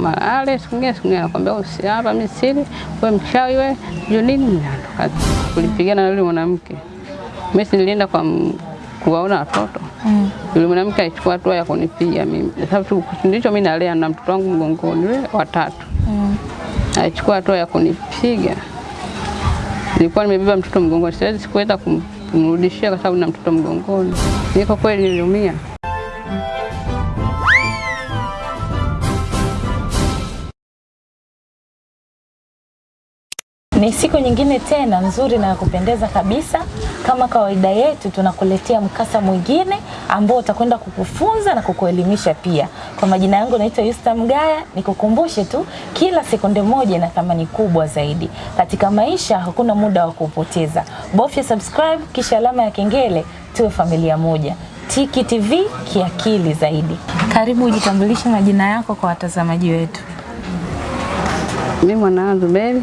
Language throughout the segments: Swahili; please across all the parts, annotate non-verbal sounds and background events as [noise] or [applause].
Malale siku nyingine nakwambia usiapa mimi wewe mchawi wewe, ndio nini kulipigana na yule mwanamke. Mimi si nilienda kwa kuwaona watoto. Mm. Yule mwanamke alichukua hatua ya kunipiga mimi. Sababu ndicho mimi nalea na mtoto wangu mgongoni yule watatu. Mm. Alichukua hatua ya kunipiga. Nilikuwa nimebeba mtoto mgongoni, siwezi sikuweza kum- kumrudishia kwa sababu na mtoto mgongoni. Niko kweli niliumia. Ni siku nyingine tena nzuri na ya kupendeza kabisa. Kama kawaida yetu, tunakuletea mkasa mwingine ambao utakwenda kukufunza na kukuelimisha pia. Kwa majina yangu naitwa Yusta Mgaya. Nikukumbushe tu, kila sekunde moja ina thamani kubwa zaidi katika maisha. Hakuna muda wa kupoteza, bofya subscribe kisha alama ya kengele, tuwe familia moja. Tiki TV kiakili zaidi. Karibu ujitambulishe majina yako kwa watazamaji wetu. Mimi mwanangu Zuberi.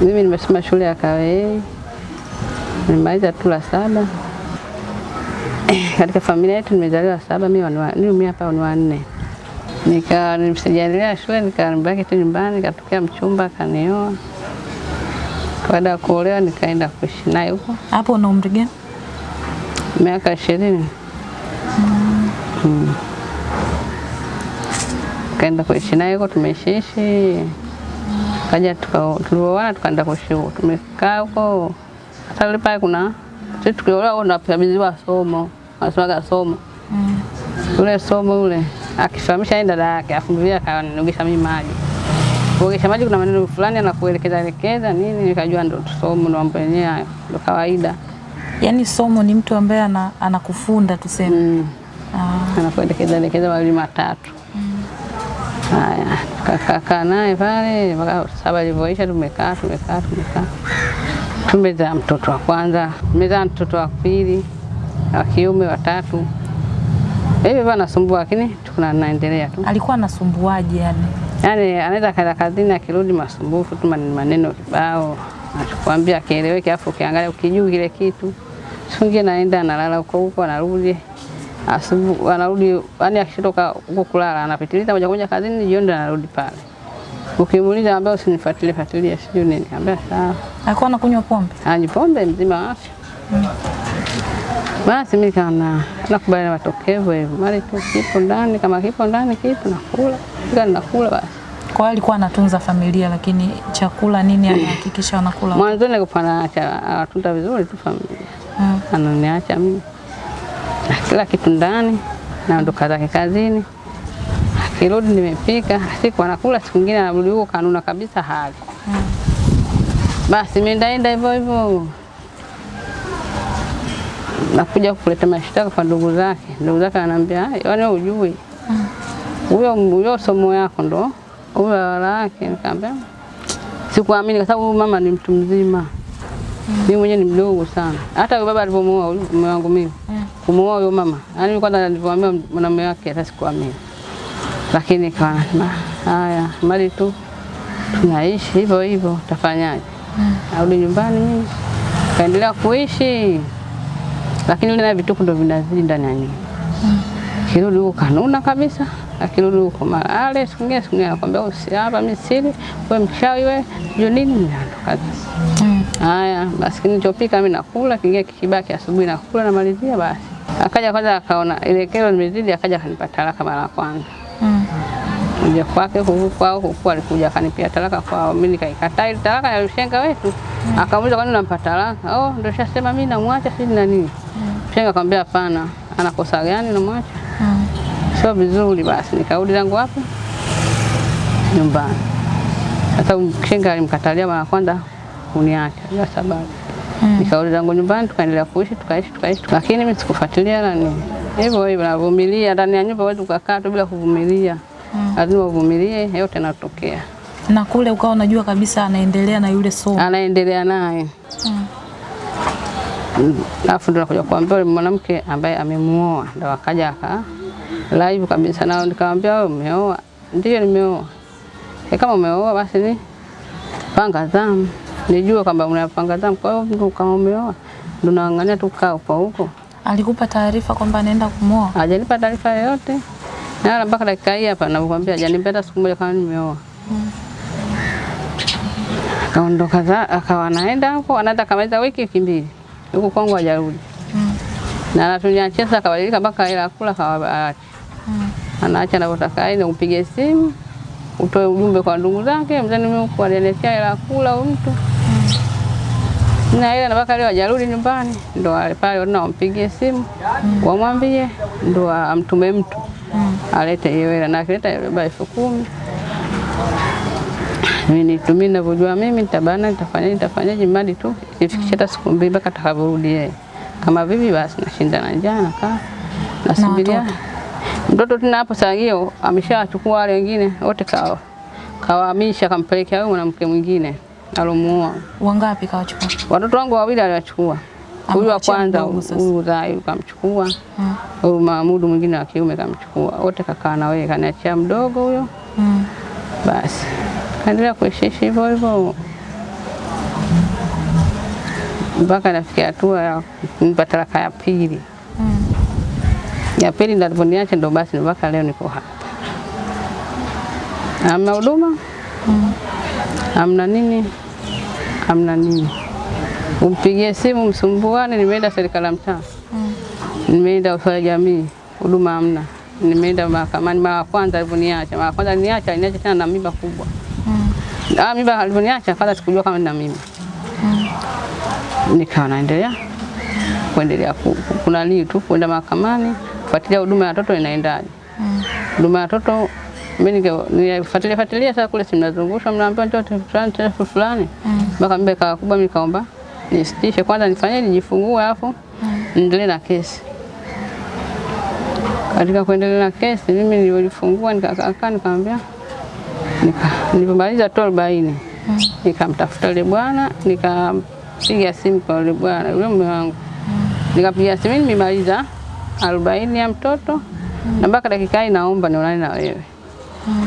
Mimi nimesoma shule ya Kawe, nimemaliza tu la saba. Katika familia yetu nimezaliwa saba, mimi hapa ni wanne. Nika sijaendelea shule, nikabaki tu nyumbani, katokea mchumba akanioa. Baada ya kuolewa nikaenda kuishi naye huko Hapo una umri gani? miaka ishirini. Mm. Kaenda kuishi naye huko, tumeishiishi kaja tulioana tukaenda kwa shule. tumekaa huko. Hata pale kuna sisi tukiolewa tunakabidhiwa somo, wanasemaga somo Mm. ule somo ule akifahamisha dada yake, afumbilia vile akanogesha mimi maji. Kuogesha maji kuna maneno fulani anakuelekeza elekeza nini, nikajua ndo somo ndo mambo yenyewe hayo, ndo kawaida. yani somo ni mtu ambaye ana, anakufunda tuseme. Mm. Ah, anakuelekeza elekeza mawili matatu. Haya, tukakaa naye pale mpaka saba ilivyoisha, tumekaa tumekaa tumekaa, tumezaa mtoto wa kwanza, tumezaa mtoto wa pili, wa kiume, wa tatu. Hivi bana nasumbua, lakini tukuna naendelea tu. alikuwa anasumbuaje yani? Yaani anaweza kaenda kazini akirudi masumbufu tu maneno maneno kibao, anachokuambia akieleweki, afu ukiangalia ukijuu kile kitu. sungi naenda analala huko huko, anarudi asubuhi, anarudi yani akishatoka huko kulala anapitiliza moja kwa moja kazini, jioni anarudi pale. Ukimuuliza anambia usinifuatilie fuatilie, sijui nini, anambia sawa. Alikuwa anakunywa pombe? Anywa pombe mzima wa afya. Basi mimi kana nakubali na matokeo hivyo, mali tu kipo ndani, kama kipo ndani kipo nakula, kila nakula basi. Kwa hiyo alikuwa anatunza familia, lakini chakula nini anahakikisha wanakula? Mwanzoni nilikuwa naacha anatunda vizuri tu familia, Mm. ananiacha mimi kila kitu ndani, naondoka zake kazini, akirudi nimepika, siku anakula, siku nyingine anarudi huko kanuna kabisa hali. Basi mimi ndaenda hivyo hivyo, nakuja kuleta mashtaka kwa ndugu zake. Ndugu zake ananiambia "Ah, yaani wewe hujui. Huyo huyo somo yako ndo huyo wala yake. Nikamwambia sikuamini, kwa sababu mama ni mtu mzima, mimi mwenyewe ni mdogo sana. Hata baba alivyomuoa huyu mume wangu mimi. Yeah. kumuoa huyo mama, yaani mimi kwanza nilivyoambiwa mwanamume wake hata sikuamini, lakini nasema haya, mali tu. Tunaishi hivyo hivyo, tafanyaje? Arudi nyumbani mimi. Kaendelea kuishi, lakini yule naye vituko ndo vinazidi ndani ya nyumba. Kirudi huko kanuna kabisa, akirudi huko malale, siku nyingine siku nyingine anakwambia usi hapa mimi siri, wewe mchawi wewe, juu nini ndo Mm. Haya, basi nilichopika mimi nakula, kingia kikibaki asubuhi nakula na malizia basi. Akaja kwanza akaona ile kero nimezidi akaja akanipa talaka mara ya kwanza. Mm. Kuja kwake huku kwao huku alikuja akanipia talaka kwao, mimi nikaikataa ile talaka ya ushenga wetu. Akamuuliza kwa nini unampa talaka? Oh, ndio shasema mimi namwacha sisi na nini? Shenga akamwambia hapana, anakosa gani namwacha? Mm. Sio vizuri basi, nikarudi zangu hapo Nyumbani. Sasa mshenga alimkatalia mara kwanza kuniacha bila sababu. Mm. Nikarudi zangu nyumbani, tukaendelea kuishi, tukaishi, tukaishi, lakini mimi sikufuatilia na nini. Hivyo hivyo navumilia ndani ya nyumba, huwezi kukaa tu bila kuvumilia. Mm. Lazima uvumilie, yote yanatokea. Na kule ukawa unajua kabisa anaendelea na yule somo. Anaendelea naye. Mm. Mm, Alafu ndo nakuja kuambia yule mwanamke ambaye amemuoa, ndo akaja aka live kabisa, nao nikamwambia wewe umeoa? Ndio nimeoa. E, kama umeoa basi ni panga zamu, nijue kwamba unapanga zamu. Kwa hiyo kama umeoa ndo naangania tu kaa kwa huko Alikupa taarifa kwamba anaenda kumwoa? hajanipa taarifa yoyote, na mpaka dakika hii hapa nakwambia hajanipenda siku moja kama nimeoa. Za akawa anaenda huko anaenda kamaliza wiki wiki mbili. Huko kwangu hajarudi. Na anatunyachia sasa akabadilika mpaka hela kula kawaacha. Anaacha anavyotaka, aende umpige simu utoe ujumbe kwa ndugu zake, mzani mimi huko aliniletea hela ya kula huyu mtu. Na ile na mpaka leo hajarudi nyumbani, ndo pale wana wampigie simu mm. wamwambie, ndo amtume mtu mm. alete hiyo hela, na akileta baba elfu kumi mimi nitumie ninavyojua mimi, nitabana nitafanya nitafanyaje, mradi tu nifikishe hata siku mbili mpaka atakavyorudi yeye. Kama vipi basi, nashinda na njaa nakaa nasubiria mtoto tena hapo saa hiyo ameshachukua wale wengine wote kawa kawahamisha kampelekea huyo mwanamke mwingine alomuoa. Wangapi kawachukua? Watoto wangu wawili aliwachukua. Huyu wa kwanza huyu Zai kamchukua. Huyu Mahmudu mwingine wa kiume kamchukua. Wote kakaa na wewe kaniachia mdogo huyo. Mm. Basi kaendelea kuishi hivyo hivyo mpaka nafikia hatua ya kumpa talaka ya pili. Ya pili ndo aliponiacha ndo basi mpaka leo niko hapa. Amna huduma amna nini amna nini, umpigie simu msumbuane. Nimeenda serikali ya mtaa, nimeenda ustawi jamii, huduma hamna. Nimeenda mahakamani mara kwanza alivyoniacha, mara kwanza niacha niacha tena na mimba kubwa. Ah, mimba alivyoniacha kwanza sikujua kama nina mimba. Nikawa naendelea kuendelea ku- ku- kuna nini tu kwenda mahakamani kufuatilia huduma ya watoto inaendaje. Huduma ya watoto mimi nilifuatilia fuatilia sasa kule simnazungushwa mnaambiwa njoo fulani tarehe fulani mpaka mbe kawa kubwa mimi kaomba nisitishe kwanza nifanye nijifungue alafu niendelee na kesi. Katika kuendelea na kesi mimi nilifungua nikakaa nikamwambia nika nilipomaliza tu arobaini nikamtafuta yule bwana nikampiga simu kwa yule bwana yule mume wangu nikapiga simu nimemaliza arobaini ya mtoto na mpaka dakika hii naomba nionane na wewe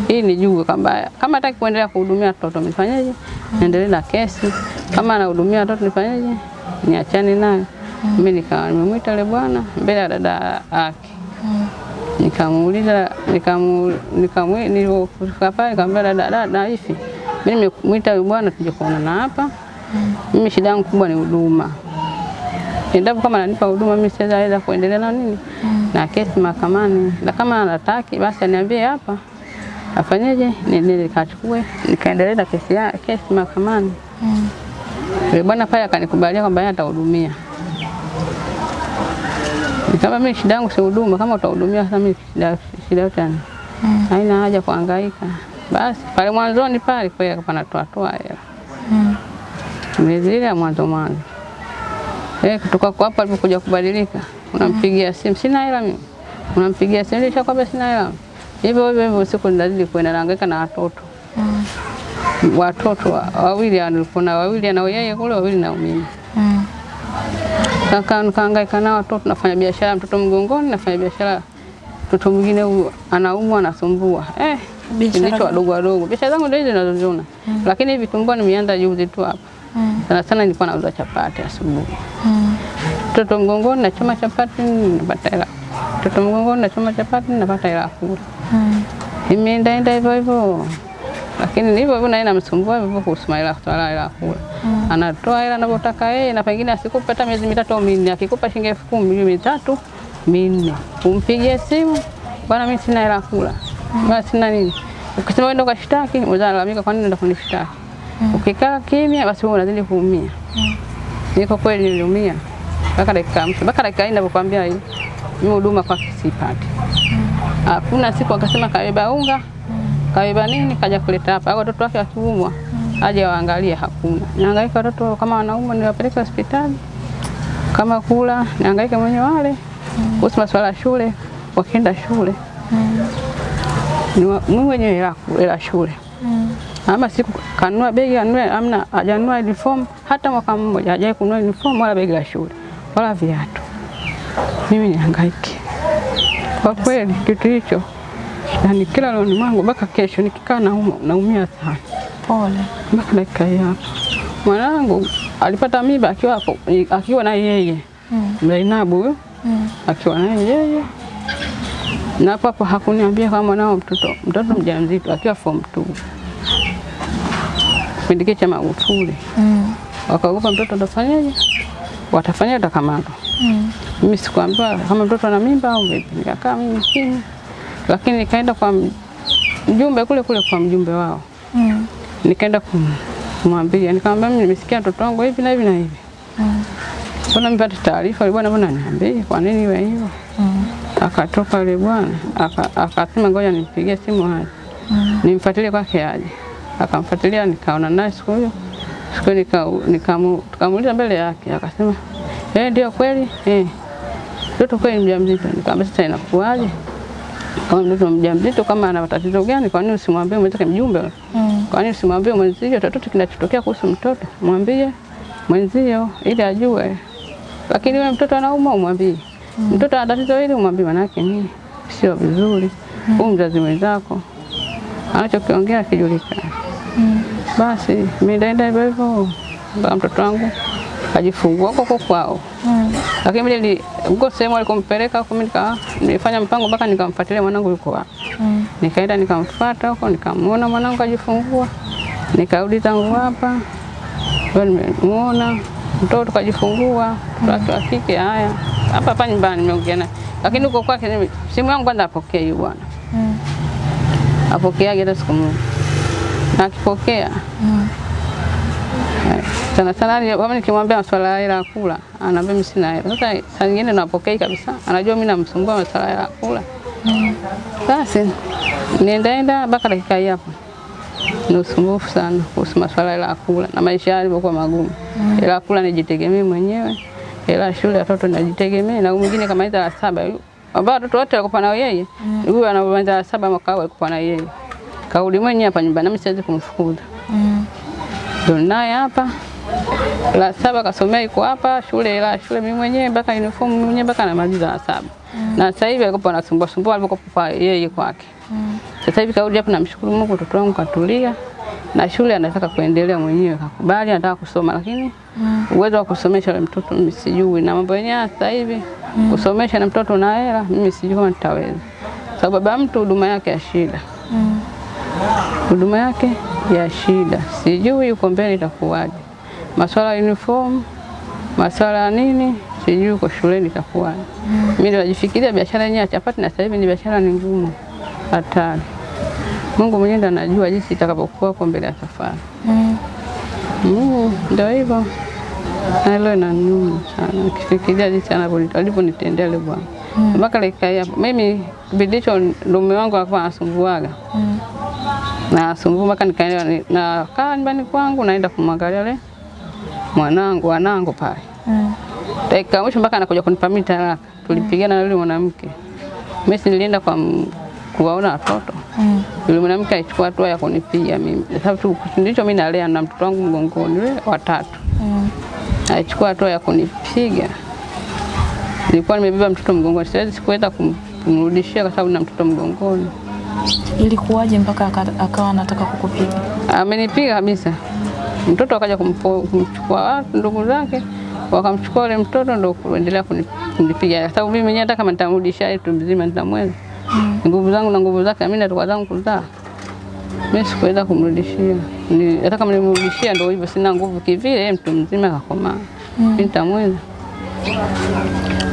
hii nijue kwamba kama hataki kuendelea kuhudumia watoto nifanyeje? Niendelee na kesi. Kama anahudumia watoto nifanyeje? Niachane nayo. Mimi nikawa nimemwita yule bwana mbele ya dada yake. Nikamuuliza nikamu nikamu nilipofika pale nikamwambia dada dada hivi. Mimi nimemwita yule bwana tuje kuonana hapa. Mimi shida yangu kubwa ni huduma. Endapo kama ananipa huduma mimi siweza kuendelea na nini na kesi mahakamani, na kama anataki basi aniambie hapa afanyeje, nini nikachukue nikaendelea na kesi ya kesi mahakamani. Yule bwana pale akanikubalia kwamba yeye atahudumia. Kama mimi shida yangu si huduma, kama utahudumia sasa mimi shida shida yote yani. Haina haja kuhangaika. Basi pale mwanzoni pale kwa hiyo panatoa toa hela. mwezi ile ya mwanzo mwanzo. Eh, kutoka kwa hapo alipokuja kubadilika, unampigia simu, sina hela mimi. Unampigia simu, nilishakwambia sina hela. Hivyo hivyo hivyo siku nilazidi kwenda nahangaika na watoto. Mm. Watoto wa- wawili nilikuwa na wawili na yeye kule wawili na mimi. Mm. Kaka nikahangaika na watoto, nafanya biashara mtoto mgongoni, nafanya biashara mtoto mwingine huyu anaumwa anasumbua. Eh, Biashara wadogo wadogo. Biashara zangu ndio hizo ninazoziona. Lakini hivi tumbua nimeanza juzi tu hapa. Mm. Sana sana nilikuwa nauza chapati asubuhi. Mm. Mtoto mgongoni nachoma chapati napata hela. Mtoto mgongoni nachoma chapati napata hela kula. Mm. Imeendaenda hivyo hivyo. Lakini hivyo hivyo naye namsumbua hivyo kuhusu hela swala hela kula. Mm. Anatoa hela anavyotaka yeye na pengine asikupe hata miezi mitatu au minne. Akikupa shilingi elfu kumi hiyo mitatu minne. Umpigie simu, bwana mimi sina hela kula. kula. Bwana sina nini. Ukisema wewe ndo kashtaki, unalalamika kwa nini ndo kunishtaki? Ukikaa kimya basi wewe unazidi kuumia. Niko kweli niliumia? Mpaka dakika mwisho, mpaka dakika hii ninavyokuambia hii, mimi huduma kwa sipati. Hakuna siku akasema kabeba unga, kabeba nini, kaja kuleta hapa, watoto wake wakiumwa aje waangalie, hakuna. Nihangaika watoto kama wanaumwa niwapeleke hospitali, kama kula nihangaike mwenye wale, kuhusu masuala ya shule, wakienda shule. Mm. mimi mwenyewe hela shule ama siku kanunua begi anunue, amna hajanunua uniform hata mwaka mmoja, hajai kununua uniform wala begi la shule wala viatu. Mimi nihangaike kwa kweli, kitu hicho yani kila loni mwangu mpaka kesho nikikaa nauma, naumia sana Pole. mpaka dakika hii hapa. Mwanangu alipata mimba akiwa hapo- akiwa na yeye Mm. Zainabu huyo Mm. akiwa na yeye na hapo hakuniambia kama nao mtoto mtoto mjamzito akiwa form 2 kipindi kile cha Magufuli Mm. wakaogopa mtoto atafanyaje, watafanya atakamatwa. Mm. Mimi sikuambiwa kama mtoto ana mimba au vipi, nikakaa mimi kimya, lakini nikaenda kwa mjumbe kule kule kwa mjumbe wao, Mm. nikaenda kum- kumwambia, nikamwambia mimi nimesikia mtoto wangu hivi na hivi na hivi, Mm. mbona mpate taarifa yule bwana, mbona niambie, kwa nini iwe hivyo? Mm. Akatoka yule bwana aka- akasema ngoja nimpigie simu aje Mm. nimfuatilie kwake aje. Akamfuatilia, nikaona naye siku hiyo siku nika, nika, tukamuuliza mbele yake, akasema eh, ndio kweli eh, mtoto kweli mjamzito. Nikamwambia sasa inakuwaje kama mtoto mjamzito, kama ana tatizo gani? Kwa nini usimwambie mwenzake mjumbe? Mm. Kwa nini usimwambie mwenzio chochote kinachotokea kuhusu mtoto? Mwambie mwenzio ili ajue, lakini wewe mtoto anauma umwambie Mm. mtoto ana tatizo hili umwambie, manake nini? Sio vizuri. Huyu mzazi mwenzako anachokiongea kijulikana. Mm. Basi mimi ndaenda hivyo hivyo mpaka mtoto wangu kajifungua huko kwao, Mm. lakini mimi ni huko sehemu alikompeleka huko, mimi nilifanya mpango mpaka nikamfuatilia mwanangu yuko wapi. Mm. Nikaenda nikamfuata huko, nikamwona mwanangu kajifungua, nikarudi zangu hapa, ndio nimemuona mtoto kajifungua, mtoto wa kike. Haya, hapa hapa nyumbani nimeongea naye, lakini huko kwake simu yangu kwanza apokee yule bwana, Mm. apokeaje hata siku moja, na akipokea Mm. sana sana kama nikimwambia masuala ya hela ya kula, anaambia mimi sina hela. Sasa saa nyingine napokei kabisa, anajua mimi namsumbua masuala ya hela kula. Mm. Basi niendaenda mpaka dakika hii hapa ni usumbufu sana kuhusu masuala ya kula na maisha yalivyokuwa magumu. Hela ya kula nijitegemee mwenyewe, hela shule ya watoto najitegemee, na mwingine kama la saba ambao watoto wote walikuwa na yeye, huyu anamaliza la saba mwaka alikuwa na yeye, kauli mwenyewe hapa nyumbani, mimi siwezi kumfukuza Mm. ndo naye hapa la saba kasomea iko hapa shule la shule mimi mwenyewe mpaka uniform mimi mwenyewe mpaka namaliza la saba na sasa hivi alikuwa anasumbua sumbua alikuwa yeye kwake Mm. sasa hivi kauli hapa namshukuru Mungu mtoto wangu katulia na shule anataka kuendelea mwenyewe kakubali anataka kusoma lakini Mm. uwezo wa kusomesha yule mtoto mimi sijui na mambo yenyewe sasa hivi mm. kusomesha na mtoto na hela mimi sijui kama nitaweza sababu baba mtu huduma yake ya shida Mm. Huduma yake ya shida, sijui yuko mbele itakuwaje. Masuala ya uniform, masuala ya nini, sijui uko shuleni itakuwaje. Mimi najifikiria biashara yenyewe ya chapati, na sasa hivi ni biashara ni ngumu, hatari. Mungu mwenyewe ndo anajua jinsi itakapokuwa kwa mbele ya safari. Mm. Mungu ndio hivyo. Na Hilo inaniuma sana nikifikiria jinsi alivyonitendea yule bwana mpaka mm. hii hapa. Mimi kipindi hicho mume wangu alikuwa anasumbuaga Mm. Na sumbu mpaka nikaenda na nakaa nyumbani kwangu naenda kumwangalia yule mwanangu wanangu pale. Mm. Dakika mwisho mpaka anakuja kunipa mimi talaka. Tulipigana na yule mwanamke. Mimi nilienda kwa kuwaona watoto. Mm. Yule mwanamke alichukua hatua ya kunipiga mimi. Sababu tu ndicho mimi nalea na mtoto wangu mgongoni yule watatu. Mm. Alichukua hatua ya kunipiga. Nilikuwa nimebeba mtoto mgongoni. Siwezi sikuweza kumrudishia kwa sababu na mtoto mgongoni. Ilikuwaje mpaka akawa anataka kukupiga? amenipiga kabisa. Mtoto akaja kumchukua watu ndugu zake, wakamchukua ule mtoto ndo kuendelea kuni- kunipiga, kwa sababu mimi mwenyewe hata kama nitamrudisha tu mzima nitamweza Mm. nguvu zangu na nguvu zake, mimi natoka zangu kuzaa, mimi sikuweza kumrudishia. Ni- Hata kama nimrudishia ndo hivyo, sina nguvu kivile, mtu mzima kakomaa, mimi nitamweza.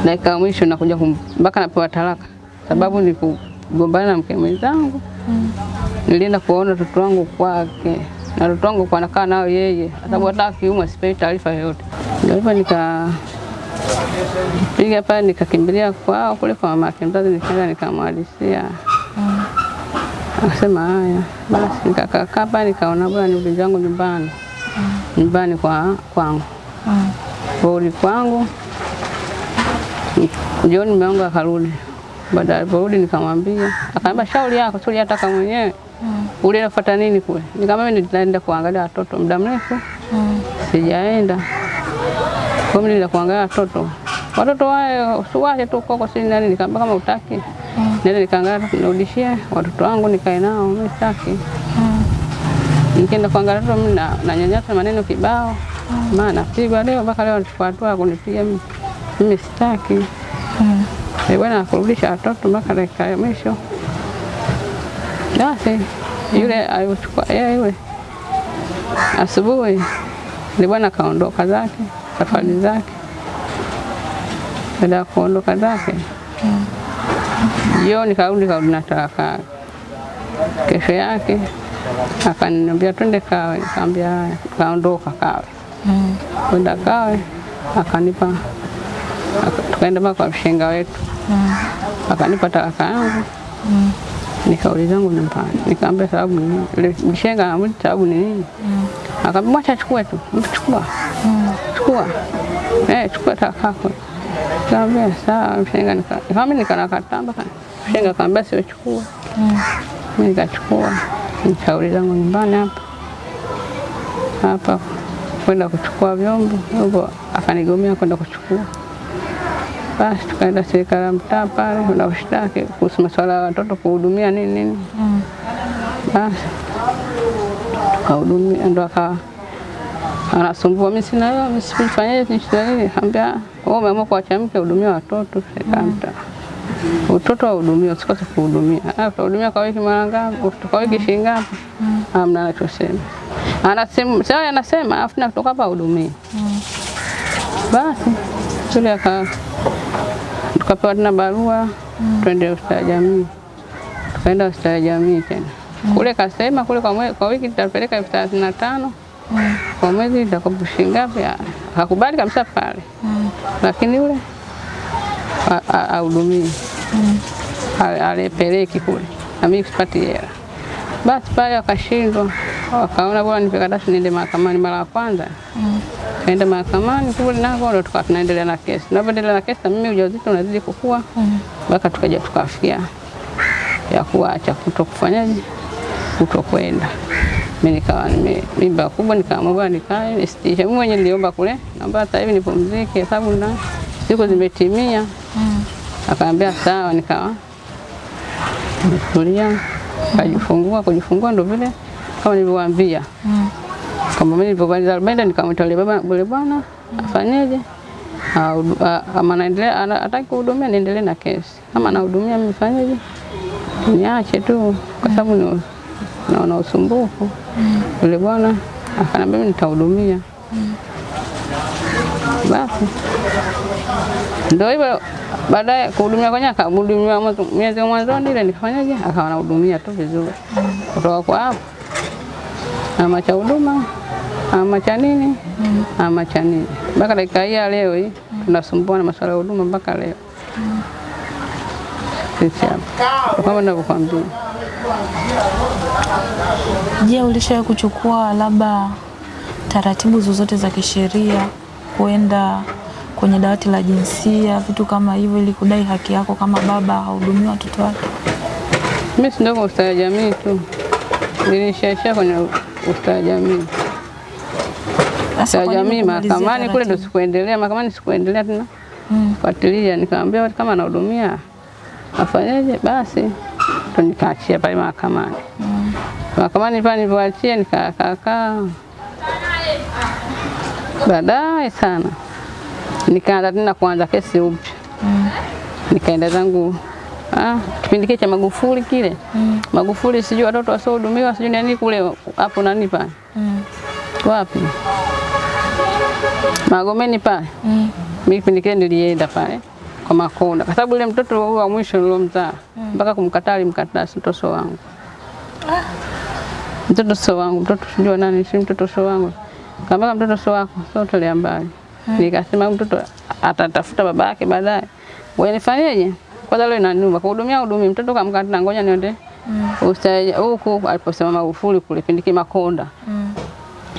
Dakika mwisho nakuja mpaka napewa talaka, sababu ni kugombana na mke mwenzangu Mm. nilienda kuona watoto wangu kwake na watoto wangu kwa nakaa nao yeye, kwa sababu hata akiumwa sipewi taarifa yoyote. Ndipo nika piga pale nikakimbilia kwao kule kwa mama yake mzazi, nikaenda nikamwadisia, Mm. akasema haya basi. Nikakaa kaa pale nikaona bora nirudi zangu nyumbani, nyumbani kwa kwangu, Mm. kurudi kwangu jioni, mume wangu akarudi. Baada ya aliporudi nikamwambia, akaniambia shauri yako, shauri yataka mwenyewe Mm. Ule nafuata nini kule? Nikamwambia nitaenda kuangalia watoto muda mrefu Mm. sijaenda. Kwa mimi nenda kuangalia watoto. Watoto wao usiwache tu koko sini nani, nikamwambia kama utaki. Mm. Nenda nikaangalia nirudishie watoto wangu nikae nao, mimi sitaki. Mm. Nikienda kuangalia watoto mimi na, na nyanyasa maneno kibao. Mm. Maana pigwa leo mpaka leo anachukua hatua kunipiga mimi. Mimi sitaki. Mm. Yule bwana akurudisha watoto mpaka dakika ya mwisho. Basi yule alichukua yeye yule asubuhi, ni bwana kaondoka zake safari zake. Baada ya kuondoka zake jioni, karudi karudi na talaka. Kesho yake akaniambia twende Kawe, nikamwambia kaondoka Kawe Mm. kwenda Kawe, akanipa tukaenda mpaka kwa mshenga wetu Mm. akanipa talaka yangu Mm. nikarudi zangu nyumbani, nikaambia sababu ni nini? Anamuuliza sababu ni nini? Akamwambia mwacha chukue tu, chukua chukua, eh, chukua talaka yako. Kaambia sawa, mshenga nika kama mimi nikanakataa mpaka mshenga akamwambia sio chukua, Mm. mimi nikachukua, nikauli zangu nyumbani hapa hapa kwenda kuchukua vyombo huko akanigomea kwenda kuchukua. Basi tukaenda serikali ya mtaa pale na ushtaki kuhusu masuala ya watoto kuhudumia nini nini. Mm. Basi tukahudumia, ndo akawa anasumbua, mimi sina hiyo, mimi sifanyaje, nishida nini? Kaambia wewe umeamua kuacha mke hudumia watoto serikali ya mtaa. Utoto wahudumia, usikose kuhudumia. Ah, utahudumia kwa wiki mara ngapi? Kwa wiki shilingi ngapi? Hamna anachosema. Anasema sasa, anasema afu na kutoka hapa hudumia. Basi yule aka tukapewa tena barua twende hospitali ya jamii, tukaenda hospitali ya jamii tena. Kule kasema kule kwa, mwe, kwa wiki tutapeleka elfu thelathini na tano. Kwa mwezi shilingi ngapi? Hakubali Akakubali kabisa pale, lakini yule a- a- ahudumii mm. alepeleki kule. Na mimi sipati hela. Basi pale wakashindwa, wakaona bora nipekatasi niende mahakamani mara ya kwanza kaenda mahakamani kule nako ndo tukawa tunaendelea na kesi. Tunapoendelea na kesi mimi ujauzito unazidi kukua mpaka tukaja tukafikia ya kuacha kuto kufanyaje kuto kwenda. Mimi nikawa mimba kubwa, nikaamua bwana nikae nisitishe. Mimi mwenyewe niliomba kule, naomba hata hivi nipumzike, sababu na siku zimetimia. Akaambia sawa, nikawa nimetulia, kajifungua. Kujifungua ndo vile kama nilivyowaambia kwamba mimi nilipomaliza arobaini nikamwita yule baba yule bwana. Afanyeje, kama anaendelea ana- hataki kuhudumia niendelee na kesi, kama anahudumia mimi fanyeje, niache tu, kwa sababu naona usumbufu. Yule bwana akaniambia mimi nitahudumia. Basi. Ndio hivyo, baadaye kuhudumia kwenye akahudumia miezi mwanzoni ile nikafanyaje, akawa anahudumia tu vizuri. Kutoka kwa hapo. Na cha huduma ama cha nini ama cha nini, mpaka dakika hii leo hii tunasumbua na masuala ya huduma mpaka leo sisi hapa kama ninavyokuambia. Je, ulishawahi kuchukua labda taratibu zozote za kisheria kuenda kwenye dawati la jinsia, vitu kama hivyo, ili kudai haki yako kama baba hahudumia watoto wake? Mimi si ndio kwa ustawi jamii tu, nilishaisha kwenye ustawi jamii. Sasa jamii mahakamani kule ndo sikuendelea, mahakamani sikuendelea tena Mm. fuatilia, nikamwambia kama anahudumia afanyeje, basi ndo nikaachia pale mahakamani. Mahakamani pale nilivyoachia nikakaakaa, baadaye sana nikaanza tena kuanza kesi upya Mm. nikaenda zangu ah, kipindi kile cha Magufuli kile Mm. Magufuli sijui watoto wasiohudumiwa sijui nani kule hapo nani pale Mm. wapi Magomeni pale? Mm. mimi kipindi kile nilienda pale kwa Makonda. Kwa sababu yule mtoto wa mwisho nilomzaa mpaka kumkataa alimkataa si mtoto wangu. Ah. mtoto sio wangu mtoto sijua nani si mtoto sio wangu. Kama mtoto sio wako sio tolea mbali. Mm. nikasema mtoto atatafuta baba yake baadaye. Wewe nifanyeje? Kwanza leo inaniuma. Kuhudumia hudumia mtoto kamkataa ngoja niende Mm. ustaje huku aliposema Magufuli kule pindiki Makonda. Mm.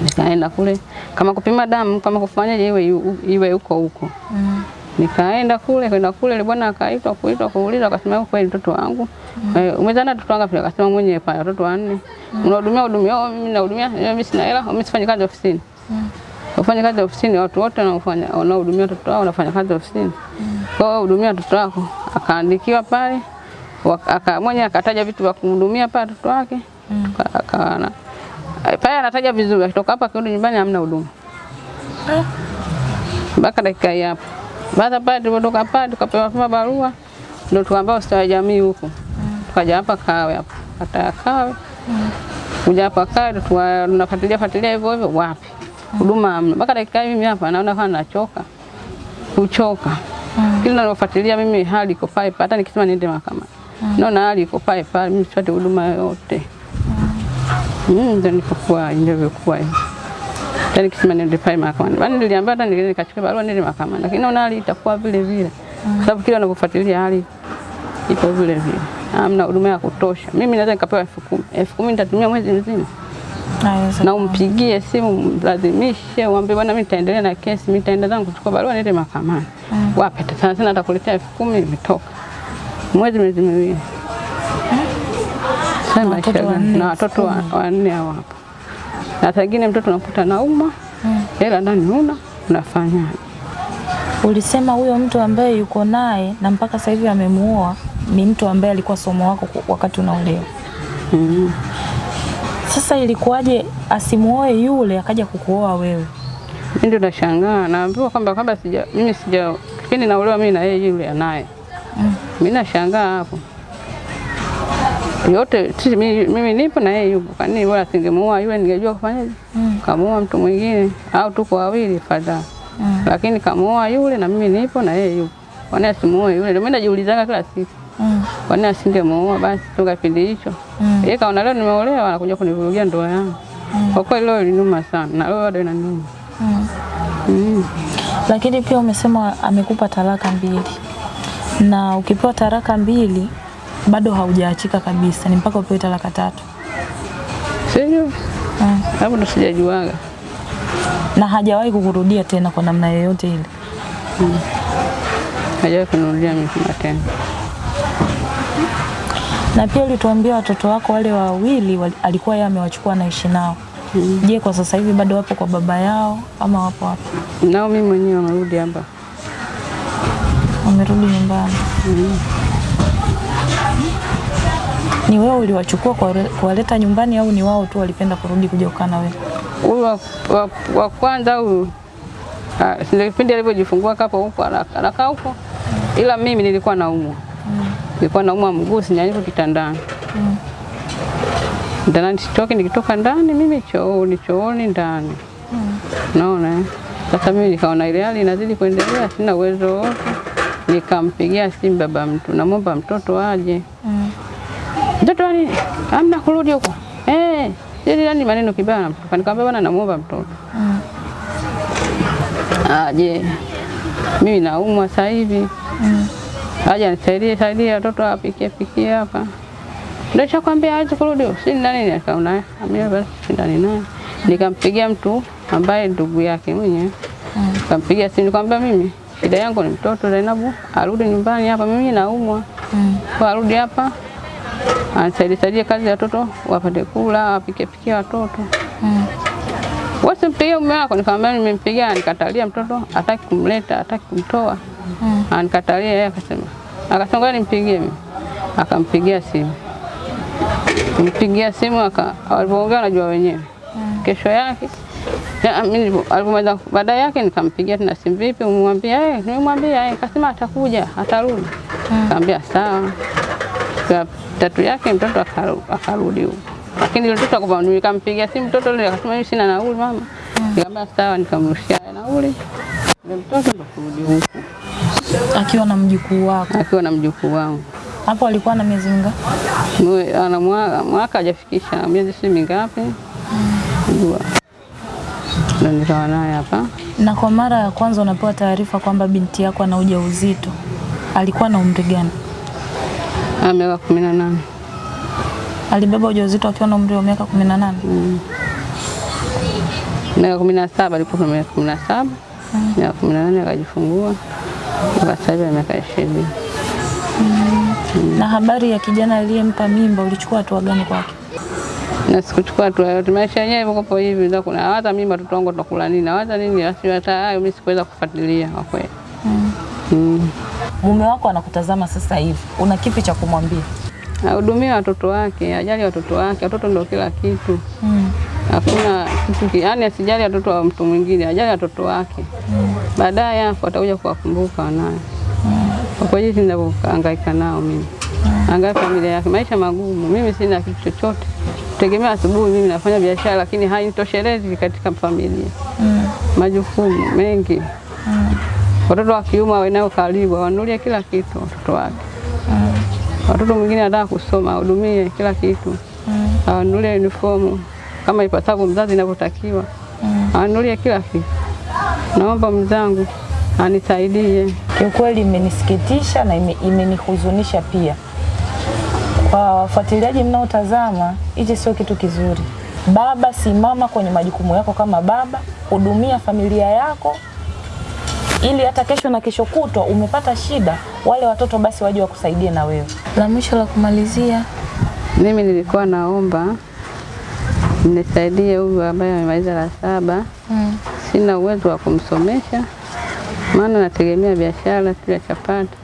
Nikaenda kule kama kupima damu kama kufanyaje iwe iwe huko huko Mm. nikaenda kule kwenda kule ile bwana akaitwa kuitwa kuuliza akasema kweli mtoto wangu? Eh, umezaa na wangu pia akasema mwenyewe pale watoto wanne. Unahudumia hudumia mimi nahudumia mimi sina hela mimi sifanyi kazi ofisini. Ufanye kazi ofisini watu wote wanaofanya wanaohudumia watoto wao wanafanya kazi ofisini. Kwa hiyo hudumia watoto wako. Akaandikiwa pale aka mwenye akataja vitu vya kuhudumia pale watoto wake. Tuka- akaana pale anataja vizuri akitoka hapa akirudi nyumbani hamna huduma. Mpaka dakika hii hapa. Baada pale tulipotoka pale tukapewa kama barua ndio tukaambia ustawi wa jamii huko, tukaja hapa Kawe hapa kata ya Kawe. Kuja hapa Kawe tunafuatilia fuatilia hivyo hivyo, wapi? Huduma hamna. Mpaka dakika hii mimi hapa naona kama nachoka. Kuchoka kila nalofuatilia mimi hali iko pale, hata nikisema niende mahakamani. Naona hali iko pale pale, mimi sipati huduma yoyote. Mm, ndio nilipokuwa ndivyokuwa hivi. Hata nikisema niende pale mahakamani, bali niliambiwa hata nilienda nikachukua barua niende mahakamani, lakini naona hali itakuwa vile vile, kwa sababu kila ninapofuatilia hali ipo vile vile, hamna huduma ya kutosha. Mimi naweza nikapewa elfu kumi elfu kumi nitatumia mwezi mzima na umpigie simu mlazimishe, uambie bwana, mimi nitaendelea na kesi, mimi nitaenda zangu kuchukua barua niende mahakamani. Wapi sana sana atakuletea elfu kumi imetoka mwezi miezi miwili. Sasa Na maisha watoto gani? wanne, na watoto wa- wanne hao hapa, na saa ingine mtoto unakuta nauma, hela ndani huna, unafanyaje? Ulisema huyo mtu ambaye yuko naye na mpaka sasa hivi amemuoa ni mtu ambaye alikuwa somo wako wakati unaolewa. Mm. Sasa ilikuwaje asimuoe yule akaja kukuoa wewe? Mimi ndio nashangaa, naambiwa kwamba kabla sija mimi sija kipindi naolewa mimi na yeye yule anaye. Mimi nashangaa hapo. Yote sisi mimi, mimi nipo na yeye yupo. Kwa nini bora singemuua yule ningejua kufanyaje? Mm. Kamuua mtu mwingine au tuko wawili fadhaa. Mm. Lakini kamuua yule na mimi nipo na yeye yupo. Kwa nini asimuoe yule? Ndio mimi najiulizaga kila siku. Mm. Kwa nini asingemuoa basi toka kipindi hicho? Mm. Yeye kaona leo nimeolewa anakuja kunivurugia ndoa yangu. mm. Kwa kweli leo ilinuma sana na leo bado inaniuma. Mm. Mm. Lakini pia umesema amekupa talaka mbili, na ukipewa talaka mbili bado haujaachika kabisa, ni mpaka upewe talaka tatu. Sijui. Mm. Hapo ndo sijajuaga. Na hajawahi kukurudia tena kwa namna yoyote ile. Hmm. Hajawahi kunirudia mimi tena. Na pia ulituambia watoto wako wale wawili wali- alikuwa yeye amewachukua anaishi nao. Je, kwa sasa hivi bado wapo kwa baba yao ama wapo wapi? Nao mimi mwenyewe wamerudi hapa. Wamerudi nyumbani. Ni wewe uliwachukua kuwale- kuwaleta nyumbani au ni wao tu walipenda kurudi kuja kukaa na wewe? Huyu wa, wa, wa kwanza huyu ah, kipindi alivyojifungua kapo huko anakaa huko, ila mimi nilikuwa naumwa, mm. nilikuwa naumwa mguu, sinyanyuka kitandani mm. ndani sitoki, nikitoka ndani mimi chooni, chooni ndani, mm. naona eh. Sasa mimi nikaona ile hali inazidi kuendelea, sina uwezo wote, nikampigia simu baba mtu, namwomba mtoto aje Mm. Mtoto wa amna kurudi huko. Eh, sisi yani maneno kibaya na mtoto. Nikamwambia bwana namuomba mtoto. Mm. Aje. Mimi naumwa sasa hivi. Mm. Aje nisaidie saidie watoto apikie pikie hapa. Ndio chakwambia aje kurudi. Si ndani nikaona amia basi si ndani naye. Nikampigia mtu ambaye ndugu yake mwenyewe. Mm. Nikampigia simu nikamwambia mimi shida yangu ni mtoto Zainabu arudi nyumbani hapa mimi naumwa. Mm. Arudi hapa anisaidie saidie kazi ya watoto wapate kula, wapike pikia watoto. Mm. Wasimpigie mume wako, nikamwambia nimempigia, anikatalia mtoto, hataki kumleta, hataki kumtoa. Mm. Anikatalia yeye akasema. Ngoja nimpigie mimi. Akampigia simu. mpigia simu aka walipoongea najua wenyewe. Kesho yake ya, mimi alipomaliza baadaye yake nikampigia tena simu, vipi umwambia nimemwambia eh, akasema atakuja, atarudi. kaambia sawa. Siku tatu yake mtoto akarudi huko. Lakini yule mtoto akapo nikampigia simu mtoto yule akasema mimi sina nauli mama. Nikamwambia sawa, nikamrushia nauli. Yule mtoto ndo kurudi huko Akiwa na mjukuu wako akiwa na mjukuu wangu. hapo alikuwa na miezi mingapi? Ana mwaka hajafikisha miezi si mingapi. Jua. Ndo nikawa naye hapa. Na kwa mara ya kwanza unapewa taarifa kwamba binti yako ana ujauzito, alikuwa na umri gani? Ana miaka kumi na nane. Alibeba ujauzito akiwa na umri wa miaka kumi na nane. Miaka kumi na saba alikuwa miaka kumi na saba. Miaka kumi na nane akajifungua. Mpaka sasa hivi miaka ishirini. Na habari ya kijana aliyempa mimba ulichukua hatua gani kwake? na sikuchukua hatua yote. Maisha yenyewe yako hivi, ndio kuna hata mimi watoto wangu tutakula nini, hata nini, hata hayo mimi sikuweza kufuatilia kwa kweli. Mm. Mume wako anakutazama sasa hivi, una kipi cha kumwambia? Ahudumie watoto wake, ajali watoto wake, watoto ndio kila kitu. Mm. Hakuna kitu ki- yaani asijali watoto wa mtu mwingine, ajali watoto wake. mm. Baadaye hapo atakuja kuwakumbuka wanaye. Kwa kweli ninavyohangaika nao mimi. mm. Angalia familia yake, maisha magumu. Mimi sina kitu chochote. Tegemea asubuhi mimi nafanya biashara lakini hainitoshelezi katika familia. mm. Majukumu mengi. Watoto wa kiume wanao karibu wanunulie kila kitu watoto wake. Watoto mwingine anataka kusoma, ahudumie kila kitu. Awanunulie uniformu kama ipasavyo mzazi inavyotakiwa. Awanunulie kila kitu. Naomba mzangu anisaidie. Kiukweli imenisikitisha na ime- imenihuzunisha pia. Kwa wafuatiliaji mnaotazama, hichi sio kitu kizuri. Baba, simama kwenye majukumu yako kama baba, hudumia familia yako ili hata kesho na kesho kutwa umepata shida, wale watoto basi waje wakusaidie na wewe. La mwisho la kumalizia, Mimi nilikuwa naomba mnisaidie huyu ambaye amemaliza la saba. mm. Sina uwezo wa kumsomesha, maana nategemea biashara tu ya chapati,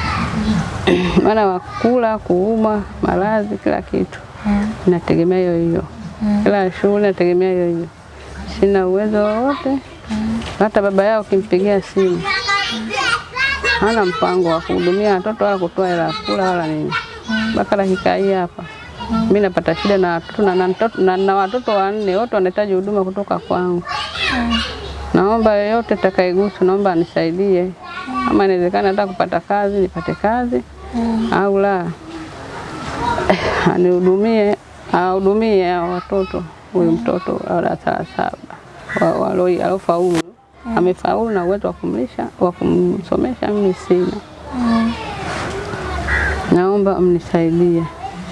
[clears throat] maana wakula, kuuma, maradhi, kila kitu nategemea hiyo hiyo, kila shughuli nategemea hiyo hiyo. Sina uwezo wowote, hata baba yao kimpigia simu. Hana mpango wa kuhudumia watoto wala kutoa hela kula wala nini. Mpaka dakika hii hapa. Mimi napata shida na watoto na, na, na, na watoto wanne wote wanahitaji huduma kutoka kwangu. Naomba yeyote takaigusu naomba anisaidie, ama inawezekana hata kupata kazi nipate kazi. Au la. [laughs] Anihudumie, ahudumie hao watoto, huyu mtoto wa darasa la saba waloi- alofaulu amefaulu na uwezo wa kumlisha wa kumsomesha, mimi sina. Naomba mnisaidie,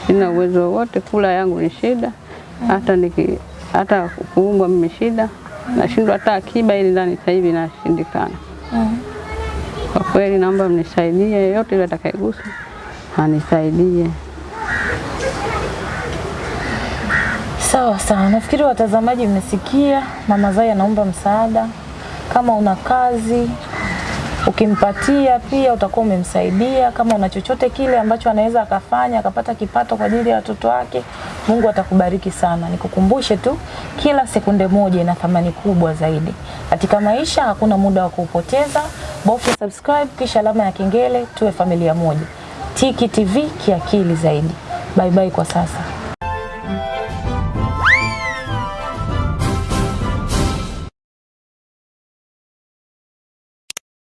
sina uwezo wowote, kula yangu ni shida, hata niki hata kuumbwa mimi shida, nashindwa hata akiba ili ndani sasa hivi inashindikana. Kwa kweli naomba mnisaidie, yote ile atakayegusa anisaidie. Sawa sawa, nafikiri watazamaji mmesikia. Mama Zai anaomba msaada. Kama una kazi ukimpatia pia utakuwa umemsaidia. Kama una chochote kile ambacho anaweza akafanya akapata kipato kwa ajili ya watoto wake, Mungu atakubariki sana. Nikukumbushe tu, kila sekunde moja ina thamani kubwa zaidi katika maisha. Hakuna muda wa kuupoteza. Bofya subscribe kisha alama ya kengele, tuwe familia moja. Tiki TV kiakili zaidi. Bye bye kwa sasa.